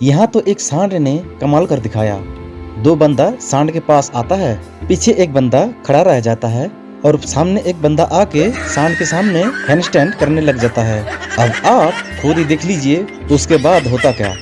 यहाँ तो एक सांड ने कमाल कर दिखाया। दो बंदा सांड के पास आता है, पीछे एक बंदा खड़ा रह जाता है और सामने एक बंदा आके सांड के सामने हैंड स्टैंड करने लग जाता है। अब आप खुद ही देख लीजिए, उसके बाद होता क्या।